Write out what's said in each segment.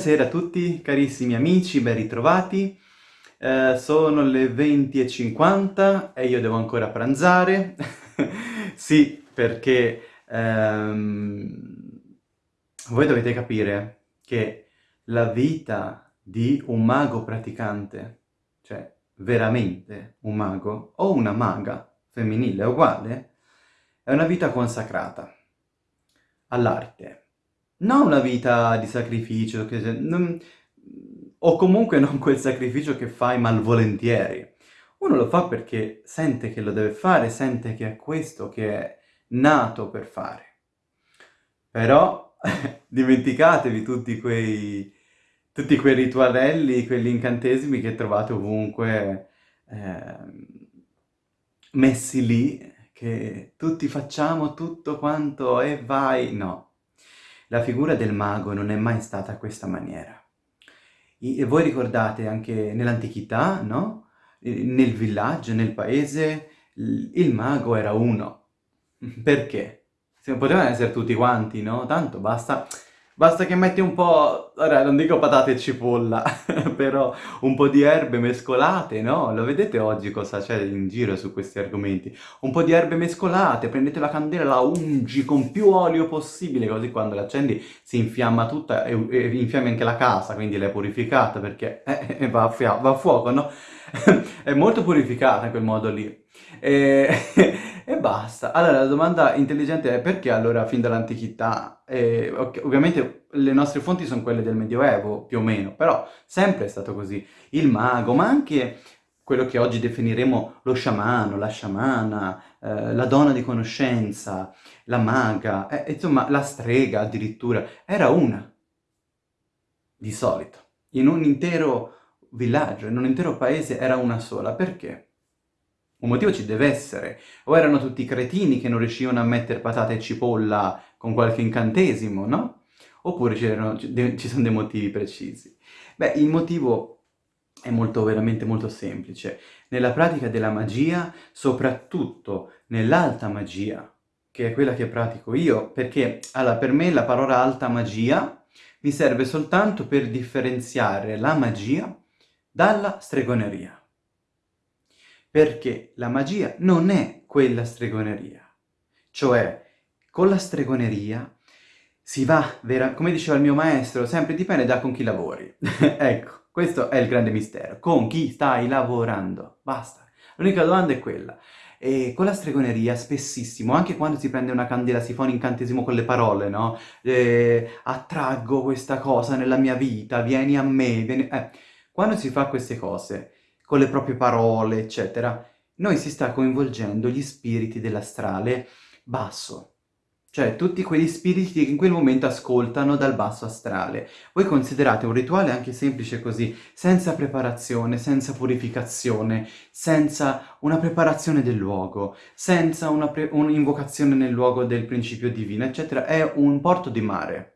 Buonasera a tutti, carissimi amici, ben ritrovati. Eh, sono le 20.50 e io devo ancora pranzare. sì, perché ehm, voi dovete capire che la vita di un mago praticante, cioè veramente un mago, o una maga femminile uguale, è una vita consacrata all'arte non una vita di sacrificio, che se, non, o comunque non quel sacrificio che fai malvolentieri. Uno lo fa perché sente che lo deve fare, sente che è questo che è nato per fare. Però dimenticatevi tutti quei, tutti quei ritualelli, quegli incantesimi che trovate ovunque eh, messi lì, che tutti facciamo tutto quanto e vai... No, la figura del mago non è mai stata questa maniera. E voi ricordate anche nell'antichità, no? Nel villaggio, nel paese, il mago era uno. Perché? Potevano essere tutti quanti, no? Tanto basta Basta che metti un po', ora non dico patate e cipolla, però un po' di erbe mescolate, no? Lo vedete oggi cosa c'è in giro su questi argomenti? Un po' di erbe mescolate, prendete la candela, la ungi con più olio possibile, così quando l'accendi si infiamma tutta e, e infiammi anche la casa, quindi l'hai purificata perché eh, eh, va, a va a fuoco, no? è molto purificata in quel modo lì. E, e, basta. Allora, la domanda intelligente è perché allora fin dall'antichità? Eh, ovviamente le nostre fonti sono quelle del Medioevo, più o meno, però sempre è stato così. Il mago, ma anche quello che oggi definiremo lo sciamano, la sciamana, eh, la donna di conoscenza, la maga, eh, insomma la strega addirittura, era una, di solito. In un intero villaggio, in un intero paese era una sola. Perché? Un motivo ci deve essere. O erano tutti cretini che non riuscivano a mettere patate e cipolla con qualche incantesimo, no? Oppure ci sono dei motivi precisi. Beh, il motivo è molto, veramente molto semplice. Nella pratica della magia, soprattutto nell'alta magia, che è quella che pratico io, perché allora, per me la parola alta magia mi serve soltanto per differenziare la magia dalla stregoneria perché la magia non è quella stregoneria. Cioè, con la stregoneria si va, vera, come diceva il mio maestro, sempre dipende da con chi lavori. ecco, questo è il grande mistero. Con chi stai lavorando? Basta. L'unica domanda è quella. E con la stregoneria, spessissimo, anche quando si prende una candela, si fa un incantesimo con le parole, no? Eh, attraggo questa cosa nella mia vita, vieni a me, vieni... Eh, quando si fa queste cose, con le proprie parole, eccetera, noi si sta coinvolgendo gli spiriti dell'astrale basso. Cioè, tutti quegli spiriti che in quel momento ascoltano dal basso astrale. Voi considerate un rituale anche semplice così, senza preparazione, senza purificazione, senza una preparazione del luogo, senza un'invocazione nel luogo del principio divino, eccetera, è un porto di mare.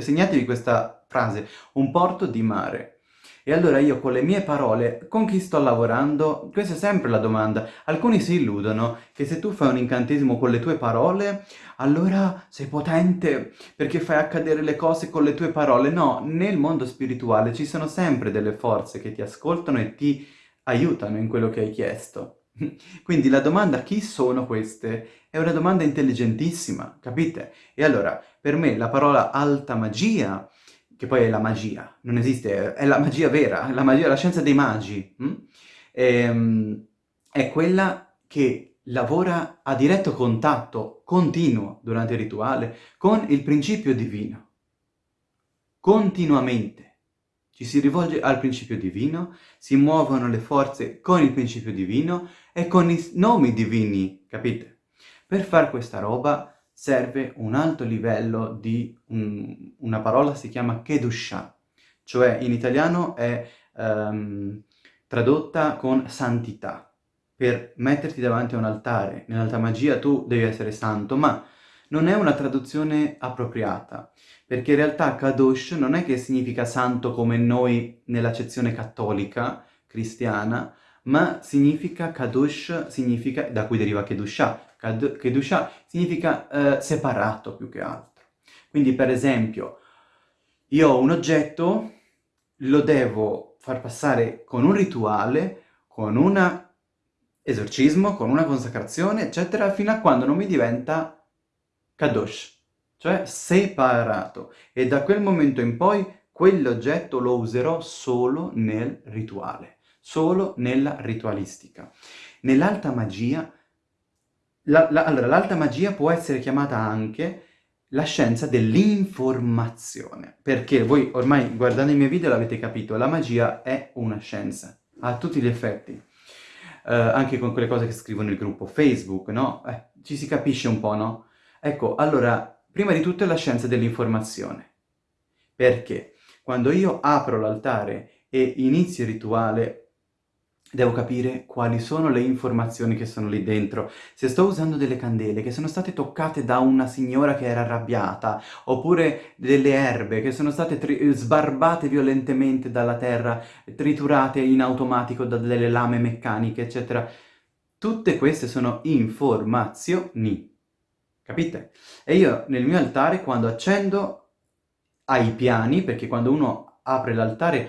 Segnatevi questa frase, un porto di mare. E allora io con le mie parole, con chi sto lavorando? Questa è sempre la domanda. Alcuni si illudono che se tu fai un incantesimo con le tue parole, allora sei potente perché fai accadere le cose con le tue parole. No, nel mondo spirituale ci sono sempre delle forze che ti ascoltano e ti aiutano in quello che hai chiesto. Quindi la domanda chi sono queste è una domanda intelligentissima, capite? E allora, per me la parola alta magia che poi è la magia, non esiste, è la magia vera, la magia, la scienza dei magi, hm? e, ehm, è quella che lavora a diretto contatto continuo durante il rituale con il principio divino. Continuamente ci si rivolge al principio divino, si muovono le forze con il principio divino e con i nomi divini, capite? Per fare questa roba serve un alto livello di un, una parola si chiama Kedusha, cioè in italiano è um, tradotta con santità. Per metterti davanti a un altare, nell'alta magia tu devi essere santo, ma non è una traduzione appropriata, perché in realtà Kadosh non è che significa santo come noi nell'accezione cattolica, cristiana, ma significa Kadosh, significa, da cui deriva Kedusha, Kedusha significa eh, separato più che altro. Quindi per esempio io ho un oggetto, lo devo far passare con un rituale, con un esorcismo, con una consacrazione, eccetera, fino a quando non mi diventa kadosh, cioè separato. E da quel momento in poi quell'oggetto lo userò solo nel rituale, solo nella ritualistica. Nell'alta magia, la, la, allora l'alta magia può essere chiamata anche la scienza dell'informazione, perché voi ormai guardando i miei video l'avete capito, la magia è una scienza, a tutti gli effetti, eh, anche con quelle cose che scrivo nel gruppo Facebook, no? Eh, ci si capisce un po', no? Ecco, allora, prima di tutto è la scienza dell'informazione, perché quando io apro l'altare e inizio il rituale Devo capire quali sono le informazioni che sono lì dentro. Se sto usando delle candele che sono state toccate da una signora che era arrabbiata, oppure delle erbe che sono state sbarbate violentemente dalla terra, triturate in automatico da delle lame meccaniche, eccetera, tutte queste sono informazioni. Capite? E io nel mio altare, quando accendo ai piani, perché quando uno apre l'altare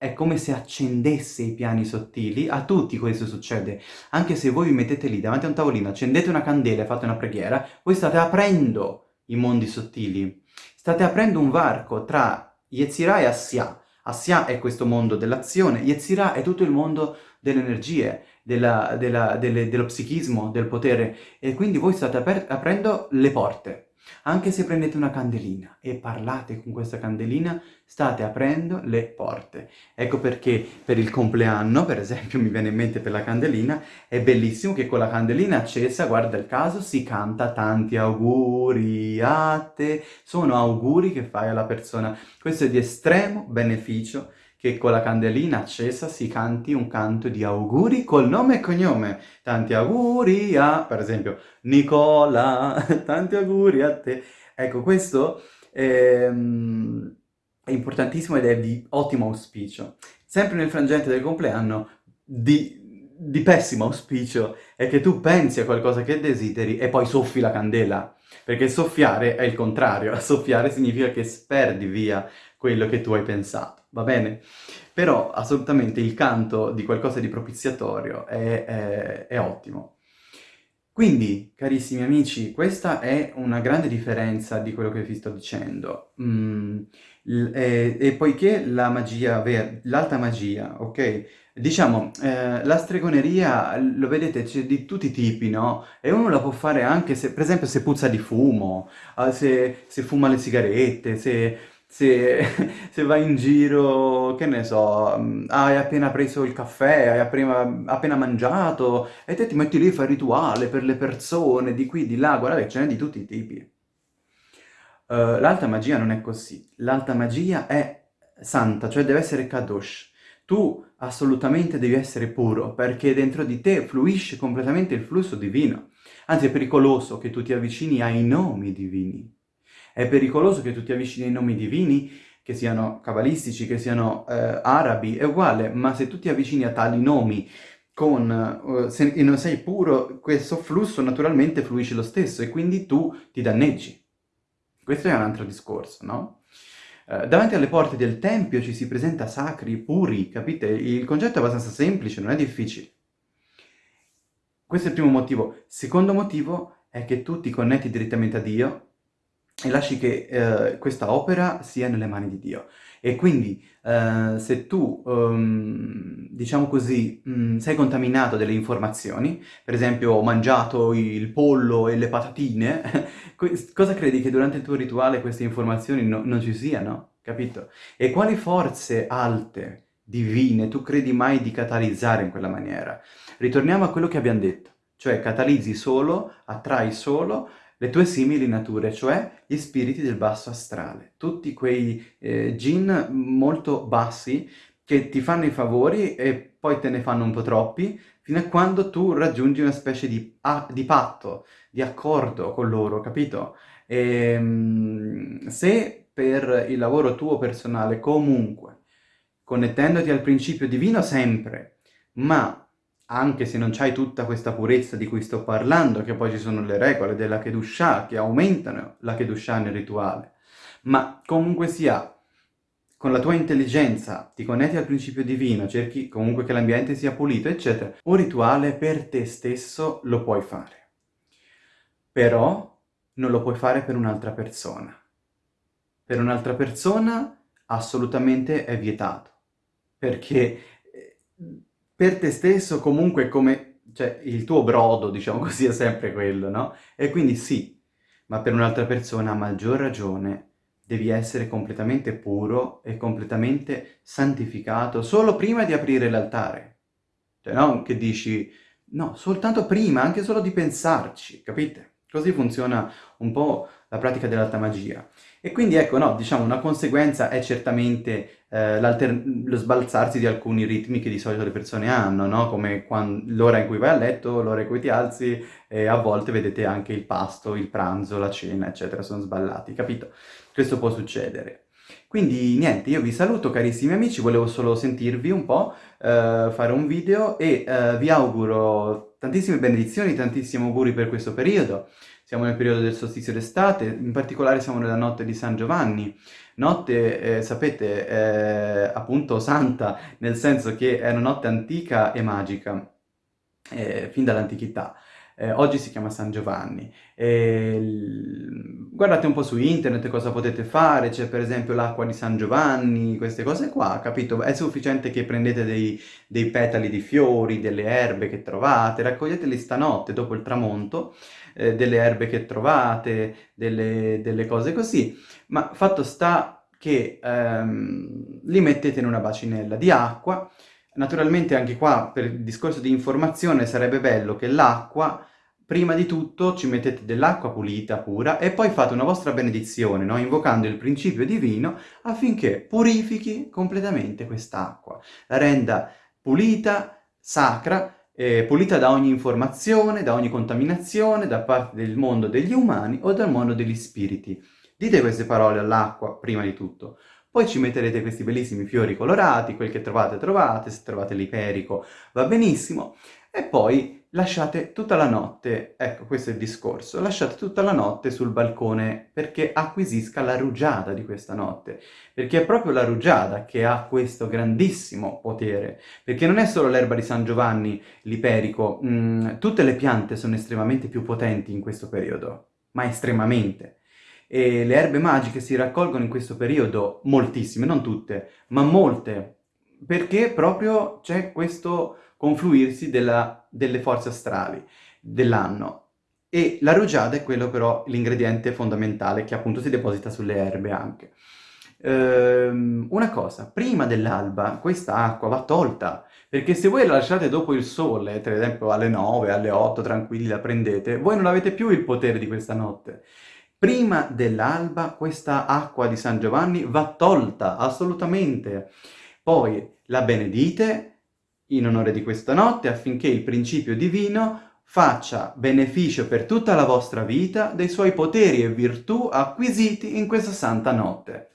è come se accendesse i piani sottili, a tutti questo succede. Anche se voi vi mettete lì davanti a un tavolino, accendete una candela e fate una preghiera, voi state aprendo i mondi sottili. State aprendo un varco tra Yetzirah e Assia. Assia è questo mondo dell'azione, Yetzirah è tutto il mondo delle energie, della, della, delle, dello psichismo, del potere. E quindi voi state aprendo le porte. Anche se prendete una candelina e parlate con questa candelina, state aprendo le porte. Ecco perché per il compleanno, per esempio, mi viene in mente per la candelina, è bellissimo che con la candelina accesa, guarda il caso, si canta tanti auguri a te. Sono auguri che fai alla persona. Questo è di estremo beneficio che con la candelina accesa si canti un canto di auguri col nome e cognome. Tanti auguri a, per esempio, Nicola, tanti auguri a te. Ecco, questo è, è importantissimo ed è di ottimo auspicio. Sempre nel frangente del compleanno, di, di pessimo auspicio è che tu pensi a qualcosa che desideri e poi soffi la candela. Perché soffiare è il contrario, soffiare significa che sperdi via quello che tu hai pensato, va bene? Però assolutamente il canto di qualcosa di propiziatorio è, è, è ottimo. Quindi, carissimi amici, questa è una grande differenza di quello che vi sto dicendo. Mm, e, e, poiché la magia, l'alta magia, ok? Diciamo, eh, la stregoneria, lo vedete, c'è di tutti i tipi, no? E uno la può fare anche se, per esempio, se puzza di fumo, eh, se, se fuma le sigarette, se se, se vai in giro, che ne so, mm, hai appena preso il caffè, hai appena, appena mangiato, e te ti metti lì e fai il rituale per le persone, di qui, di là, guardate, ce n'è di tutti i tipi. Uh, l'alta magia non è così. L'alta magia è santa, cioè deve essere kadosh. Tu assolutamente devi essere puro, perché dentro di te fluisce completamente il flusso divino. Anzi, è pericoloso che tu ti avvicini ai nomi divini. È pericoloso che tu ti avvicini ai nomi divini, che siano cabalistici, che siano eh, arabi, è uguale, ma se tu ti avvicini a tali nomi con, uh, se, non sei puro, questo flusso naturalmente fluisce lo stesso e quindi tu ti danneggi. Questo è un altro discorso, no? Uh, davanti alle porte del Tempio ci si presenta sacri, puri, capite? Il concetto è abbastanza semplice, non è difficile. Questo è il primo motivo. Secondo motivo è che tu ti connetti direttamente a Dio e lasci che eh, questa opera sia nelle mani di Dio. E quindi eh, se tu, um, diciamo così, mh, mm, sei contaminato delle informazioni, per esempio ho mangiato il pollo e le patatine, cosa credi che durante il tuo rituale queste informazioni no, non ci siano? Capito? E quali forze alte, divine, tu credi mai di catalizzare in quella maniera? Ritorniamo a quello che abbiamo detto, cioè catalizzi solo, attrai solo le tue simili nature, cioè gli spiriti del basso astrale, tutti quei eh, jinn molto bassi che ti fanno i favori e poi te ne fanno un po' troppi, fino a quando tu raggiungi una specie di, ah, di patto, di accordo con loro, capito? E, ehm, se per il lavoro tuo personale comunque, connettendoti al principio divino sempre, ma anche se non c'hai tutta questa purezza di cui sto parlando, che poi ci sono le regole della Kedushah che aumentano la Kedushah nel rituale, ma comunque sia, con la tua intelligenza ti connetti al principio divino, cerchi comunque che l'ambiente sia pulito, eccetera, un rituale per te stesso lo puoi fare. Però non lo puoi fare per un'altra persona. Per un'altra persona assolutamente è vietato, perché eh, per te stesso comunque come, cioè il tuo brodo, diciamo così, è sempre quello, no? E quindi sì, ma per un'altra persona a maggior ragione devi essere completamente puro e completamente santificato solo prima di aprire l'altare. Cioè non che dici, no, soltanto prima, anche solo di pensarci, capite? Così funziona un po' la pratica dell'alta magia. E quindi ecco, no, diciamo, una conseguenza è certamente eh, lo sbalzarsi di alcuni ritmi che di solito le persone hanno, no? Come l'ora in cui vai a letto, l'ora in cui ti alzi, e a volte vedete anche il pasto, il pranzo, la cena, eccetera, sono sballati, capito? Questo può succedere. Quindi niente, io vi saluto carissimi amici, volevo solo sentirvi un po', eh, fare un video e eh, vi auguro tantissime benedizioni, tantissimi auguri per questo periodo. Siamo nel periodo del solstizio d'estate, in particolare siamo nella notte di San Giovanni. Notte, eh, sapete, eh, appunto santa, nel senso che è una notte antica e magica, eh, fin dall'antichità eh, oggi si chiama San Giovanni. E, guardate un po' su internet cosa potete fare, c'è per esempio l'acqua di San Giovanni, queste cose qua, capito? È sufficiente che prendete dei, dei petali di fiori, delle erbe che trovate, raccoglieteli stanotte dopo il tramonto, eh, delle erbe che trovate, delle, delle cose così, ma fatto sta che ehm, li mettete in una bacinella di acqua, Naturalmente anche qua, per il discorso di informazione, sarebbe bello che l'acqua prima di tutto ci mettete dell'acqua pulita, pura, e poi fate una vostra benedizione, no? invocando il principio divino affinché purifichi completamente quest'acqua, la renda pulita, sacra, eh, pulita da ogni informazione, da ogni contaminazione, da parte del mondo degli umani o dal mondo degli spiriti. Dite queste parole all'acqua prima di tutto. Poi ci metterete questi bellissimi fiori colorati, quel che trovate trovate, se trovate l'iperico va benissimo, e poi lasciate tutta la notte, ecco questo è il discorso, lasciate tutta la notte sul balcone perché acquisisca la rugiada di questa notte, perché è proprio la rugiada che ha questo grandissimo potere, perché non è solo l'erba di San Giovanni, l'iperico, mm, tutte le piante sono estremamente più potenti in questo periodo, ma estremamente. E le erbe magiche si raccolgono in questo periodo moltissime, non tutte, ma molte, perché proprio c'è questo confluirsi della, delle forze astrali dell'anno. E la rugiada è quello però l'ingrediente fondamentale che appunto si deposita sulle erbe anche. Ehm, una cosa, prima dell'alba questa acqua va tolta, perché se voi la lasciate dopo il sole, per esempio alle 9, alle 8, tranquilli la prendete, voi non avete più il potere di questa notte. Prima dell'alba questa acqua di San Giovanni va tolta, assolutamente. Poi la benedite, in onore di questa notte affinché il principio divino faccia beneficio per tutta la vostra vita dei suoi poteri e virtù acquisiti in questa santa notte.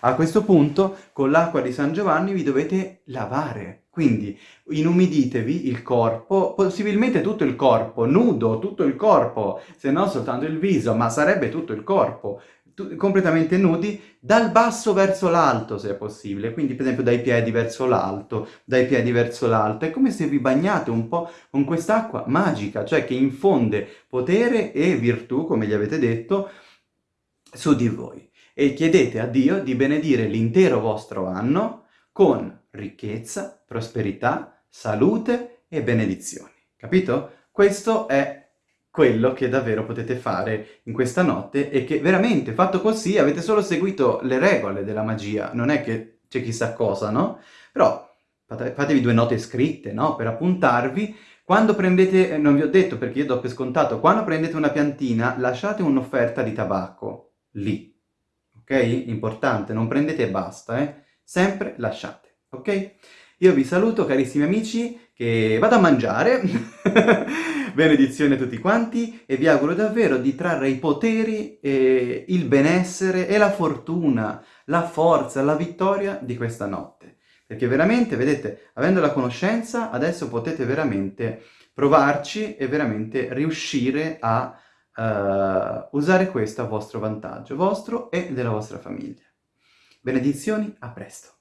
A questo punto, con l'acqua di San Giovanni vi dovete lavare, quindi inumiditevi il corpo, possibilmente tutto il corpo, nudo, tutto il corpo, se non soltanto il viso, ma sarebbe tutto il corpo, completamente nudi, dal basso verso l'alto se è possibile, quindi per esempio dai piedi verso l'alto, dai piedi verso l'alto, è come se vi bagnate un po' con quest'acqua magica, cioè che infonde potere e virtù, come gli avete detto, su di voi. E chiedete a Dio di benedire l'intero vostro anno con ricchezza, prosperità, salute e benedizioni. Capito? Questo è quello che davvero potete fare in questa notte e che veramente, fatto così, avete solo seguito le regole della magia, non è che c'è chissà cosa, no? Però fatevi due note scritte, no? Per appuntarvi. Quando prendete, eh, non vi ho detto perché io do per scontato, quando prendete una piantina lasciate un'offerta di tabacco, lì, ok? Importante, non prendete e basta, eh? Sempre lasciate, ok? Io vi saluto carissimi amici, che vado a mangiare, benedizione a tutti quanti e vi auguro davvero di trarre i poteri, e il benessere e la fortuna, la forza, la vittoria di questa notte. Perché veramente, vedete, avendo la conoscenza, adesso potete veramente provarci e veramente riuscire a uh, usare questo a vostro vantaggio, vostro e della vostra famiglia. Benedizioni, a presto!